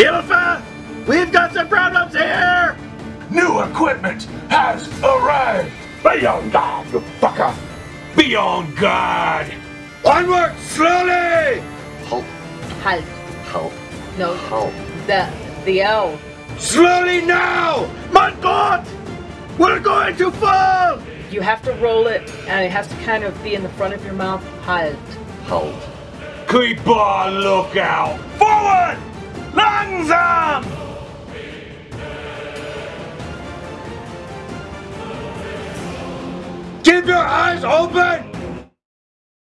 Hilfe! We've got some problems here! New equipment has arrived! Be on guard, you fucker! Be on guard! Onward, slowly! Halt. Halt. Halt. No. Halt. The the O. Slowly now! My God! We're going to fall! You have to roll it, and it has to kind of be in the front of your mouth. Halt. Halt. Keep on lookout! Forward! Keep open!